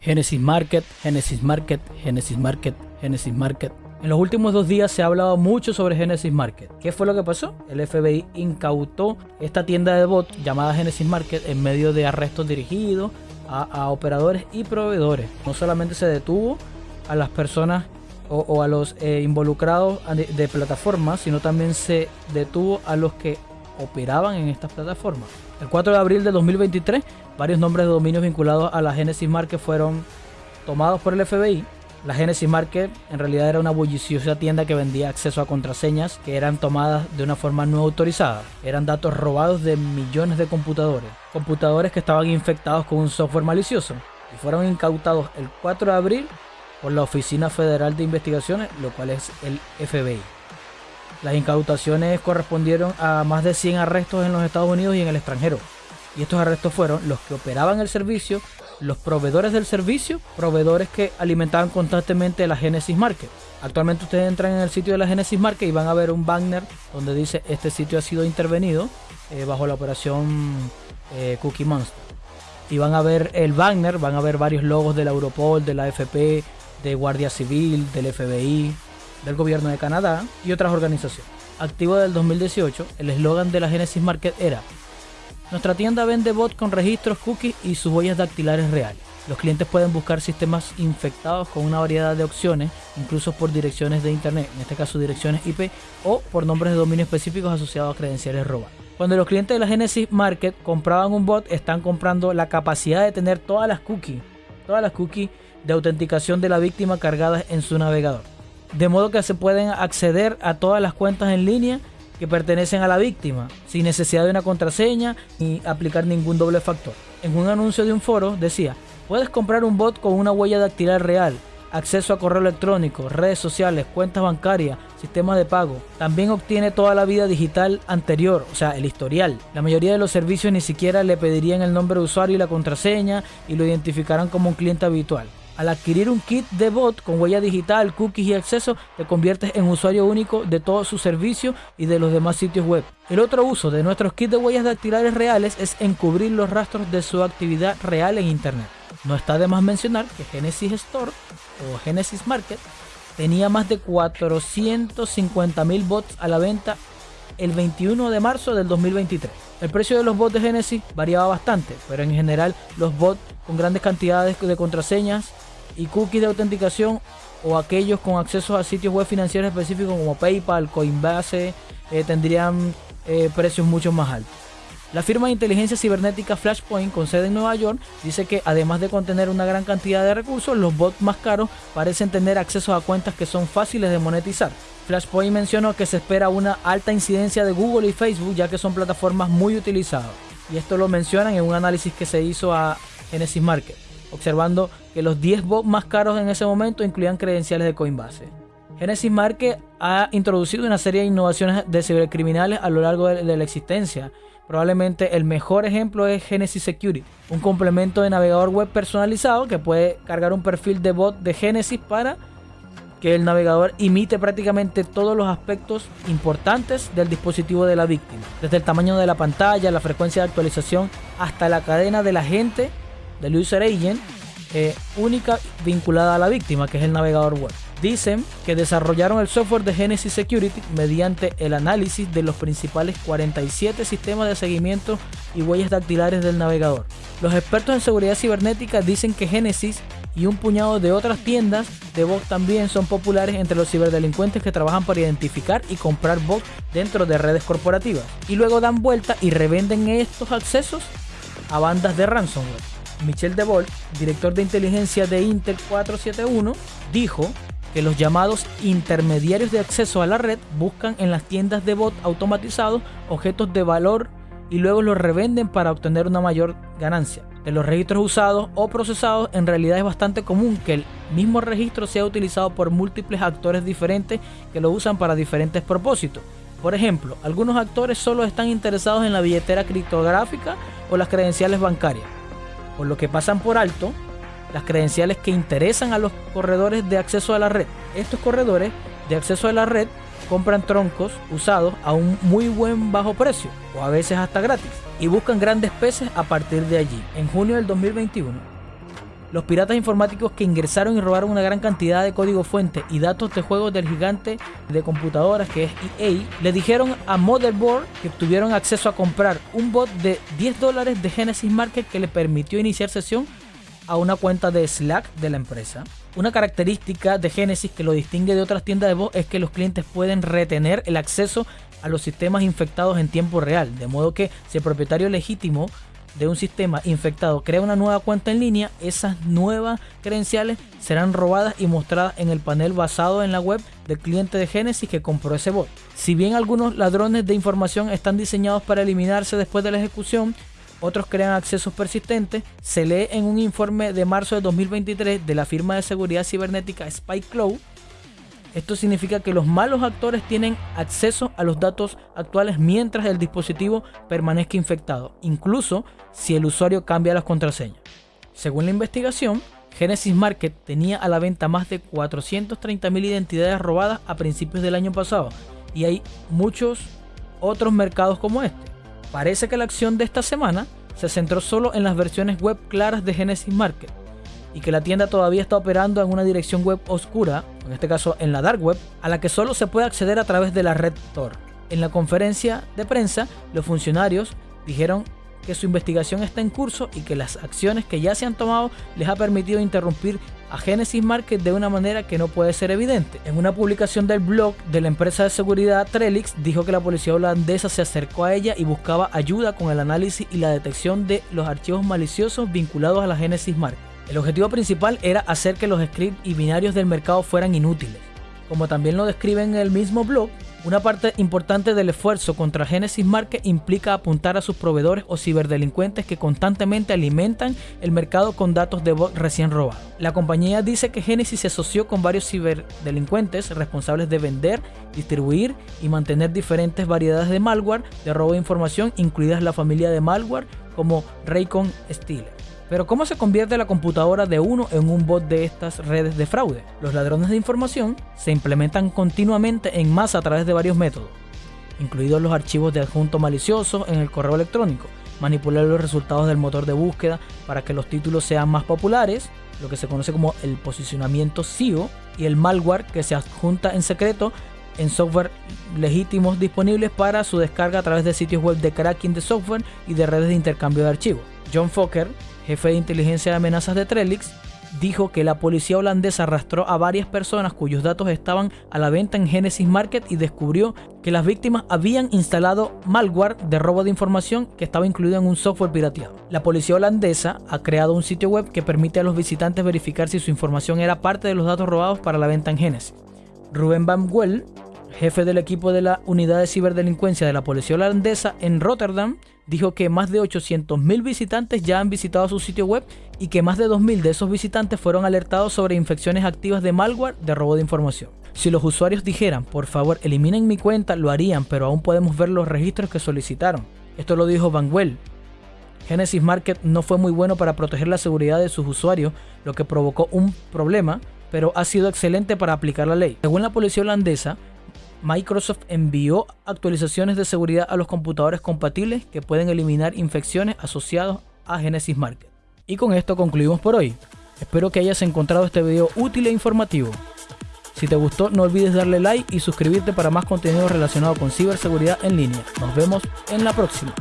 Genesis Market, Genesis Market, Genesis Market, Genesis Market. En los últimos dos días se ha hablado mucho sobre Genesis Market. ¿Qué fue lo que pasó? El FBI incautó esta tienda de bot llamada Genesis Market en medio de arrestos dirigidos a, operadores y proveedores. No solamente se detuvo a las personas o, a los eh, involucrados de, de plataformas, sino también se detuvo a los que operaban en estas plataformas. El 4 de abril de 2023, varios nombres de dominios vinculados a la Genesis Market fueron tomados por el FBI. La Genesis Market en realidad era una bulliciosa tienda que vendía acceso a contraseñas que eran tomadas de una forma no autorizada. Eran datos robados de millones de computadores. Computadores que estaban infectados con un software malicioso. Y fueron incautados el 4 de abril por la Oficina Federal de Investigaciones, lo cual es el FBI. Las incautaciones correspondieron a más de 100 arrestos en los Estados Unidos y en el extranjero. Y estos arrestos fueron los que operaban el servicio, los proveedores del servicio, proveedores que alimentaban constantemente la Genesis Market. Actualmente ustedes entran en el sitio de la Genesis Market y van a ver un banner donde dice este sitio ha sido intervenido eh, bajo la operación eh, Cookie Monster. Y van a ver el banner, van a ver varios logos de la Europol, de la FP, de Guardia Civil, del FBI, del gobierno de Canadá y otras organizaciones. Activo del 2018, el eslogan de la Genesis Market era Nuestra tienda vende bot con registros, cookies y sus huellas dactilares reales. Los clientes pueden buscar sistemas infectados con una variedad de opciones, incluso por direcciones de internet, en este caso direcciones IP, o por nombres de dominio específicos asociados a credenciales robadas. Cuando los clientes de la Genesis Market compraban un bot, están comprando la capacidad de tener todas las cookies, todas las cookies de autenticación de la víctima cargadas en su navegador de modo que se pueden acceder a todas las cuentas en línea que pertenecen a la víctima, sin necesidad de una contraseña ni aplicar ningún doble factor. En un anuncio de un foro decía, puedes comprar un bot con una huella dactilar real, acceso a correo electrónico, redes sociales, cuentas bancarias, sistemas de pago. También obtiene toda la vida digital anterior, o sea, el historial. La mayoría de los servicios ni siquiera le pedirían el nombre de usuario y la contraseña y lo identificarán como un cliente habitual. Al adquirir un kit de bot con huella digital, cookies y acceso, te conviertes en usuario único de todos sus servicios y de los demás sitios web. El otro uso de nuestros kits de huellas dactilares reales es encubrir los rastros de su actividad real en Internet. No está de más mencionar que Genesis Store o Genesis Market tenía más de 450.000 bots a la venta el 21 de marzo del 2023. El precio de los bots de Genesis variaba bastante, pero en general los bots con grandes cantidades de contraseñas y cookies de autenticación o aquellos con acceso a sitios web financieros específicos como PayPal, Coinbase, eh, tendrían eh, precios mucho más altos. La firma de inteligencia cibernética Flashpoint, con sede en Nueva York, dice que además de contener una gran cantidad de recursos, los bots más caros parecen tener acceso a cuentas que son fáciles de monetizar. Flashpoint mencionó que se espera una alta incidencia de Google y Facebook ya que son plataformas muy utilizadas. Y esto lo mencionan en un análisis que se hizo a Genesis Market observando que los 10 bots más caros en ese momento incluían credenciales de Coinbase. Genesis Market ha introducido una serie de innovaciones de cibercriminales a lo largo de, la existencia. Probablemente el mejor ejemplo es Genesis Security, un complemento de navegador web personalizado que puede cargar un perfil de bot de Genesis para que el navegador imite prácticamente todos los aspectos importantes del dispositivo de la víctima, desde el tamaño de la pantalla, la frecuencia de actualización, hasta la cadena del agente del user agent eh, única vinculada a la víctima, que es el navegador web. Dicen que desarrollaron el software de Genesis Security mediante el análisis de los principales 47 sistemas de seguimiento y huellas dactilares del navegador. Los expertos en seguridad cibernética dicen que Genesis y un puñado de otras tiendas de bots también son populares entre los ciberdelincuentes que trabajan para identificar y comprar bots dentro de redes corporativas y luego dan vuelta y revenden estos accesos a bandas de ransomware. Michel DeVol, director de inteligencia de Intel 471, dijo que los llamados intermediarios de acceso a la red buscan en las tiendas de bot automatizados objetos de valor y luego los revenden para obtener una mayor ganancia. De los registros usados o procesados, en realidad es bastante común que el mismo registro sea utilizado por múltiples actores diferentes que lo usan para diferentes propósitos. Por ejemplo, algunos actores solo están interesados en la billetera criptográfica o las credenciales bancarias por lo que pasan por alto las credenciales que interesan a los corredores de acceso a la red. Estos corredores de acceso a la red compran troncos usados a un muy buen bajo precio o a veces hasta gratis y buscan grandes peces a partir de allí. En junio del 2021, Los piratas informáticos que ingresaron y robaron una gran cantidad de código fuente y datos de juegos del gigante de computadoras que es EA, le dijeron a Motherboard que tuvieron acceso a comprar un bot de 10 dólares de Genesis Market que le permitió iniciar sesión a una cuenta de Slack de la empresa. Una característica de Genesis que lo distingue de otras tiendas de voz es que los clientes pueden retener el acceso a los sistemas infectados en tiempo real, de modo que si el propietario legítimo de un sistema infectado crea una nueva cuenta en línea, esas nuevas credenciales serán robadas y mostradas en el panel basado en la web del cliente de Genesis que compró ese bot. Si bien algunos ladrones de información están diseñados para eliminarse después de la ejecución, otros crean accesos persistentes, se lee en un informe de marzo de 2023 de la firma de seguridad cibernética SpyCloud esto significa que los malos actores tienen acceso a los datos actuales mientras el dispositivo permanezca infectado, incluso si el usuario cambia las contraseñas. Según la investigación, Genesis Market tenía a la venta más de 430.000 identidades robadas a principios del año pasado y hay muchos otros mercados como este. Parece que la acción de esta semana se centró solo en las versiones web claras de Genesis Market y que la tienda todavía está operando en una dirección web oscura, en este caso en la dark web, a la que solo se puede acceder a través de la red Tor. En la conferencia de prensa, los funcionarios dijeron que su investigación está en curso y que las acciones que ya se han tomado les ha permitido interrumpir a Genesis Market de una manera que no puede ser evidente. En una publicación del blog de la empresa de seguridad Trellix dijo que la policía holandesa se acercó a ella y buscaba ayuda con el análisis y la detección de los archivos maliciosos vinculados a la Genesis Market. El objetivo principal era hacer que los scripts y binarios del mercado fueran inútiles. Como también lo describe en el mismo blog, una parte importante del esfuerzo contra Genesis Market implica apuntar a sus proveedores o ciberdelincuentes que constantemente alimentan el mercado con datos de bot recién robados. La compañía dice que Genesis se asoció con varios ciberdelincuentes responsables de vender, distribuir y mantener diferentes variedades de malware de robo de información, incluidas la familia de malware como Raycon Stealer. Pero ¿cómo se convierte la computadora de uno en un bot de estas redes de fraude? Los ladrones de información se implementan continuamente en masa a través de varios métodos, incluidos los archivos de adjunto malicioso en el correo electrónico, manipular los resultados del motor de búsqueda para que los títulos sean más populares, lo que se conoce como el posicionamiento SEO, y el malware que se adjunta en secreto en software legítimos disponibles para su descarga a través de sitios web de cracking de software y de redes de intercambio de archivos. John Fokker, jefe de inteligencia de amenazas de Trellix, dijo que la policía holandesa arrastró a varias personas cuyos datos estaban a la venta en Genesis Market y descubrió que las víctimas habían instalado malware de robo de información que estaba incluido en un software pirateado. La policía holandesa ha creado un sitio web que permite a los visitantes verificar si su información era parte de los datos robados para la venta en Genesis. Ruben Van Well, jefe del equipo de la unidad de ciberdelincuencia de la policía holandesa en Rotterdam, dijo que más de 800.000 visitantes ya han visitado su sitio web y que más de 2.000 de esos visitantes fueron alertados sobre infecciones activas de malware de robo de información. Si los usuarios dijeran, por favor, eliminen mi cuenta, lo harían, pero aún podemos ver los registros que solicitaron. Esto lo dijo Van Well. Genesis Market no fue muy bueno para proteger la seguridad de sus usuarios, lo que provocó un problema, pero ha sido excelente para aplicar la ley. Según la policía holandesa, Microsoft envió actualizaciones de seguridad a los computadores compatibles que pueden eliminar infecciones asociadas a Genesis Market. Y con esto concluimos por hoy. Espero que hayas encontrado este video útil e informativo. Si te gustó no olvides darle like y suscribirte para más contenido relacionado con ciberseguridad en línea. Nos vemos en la próxima.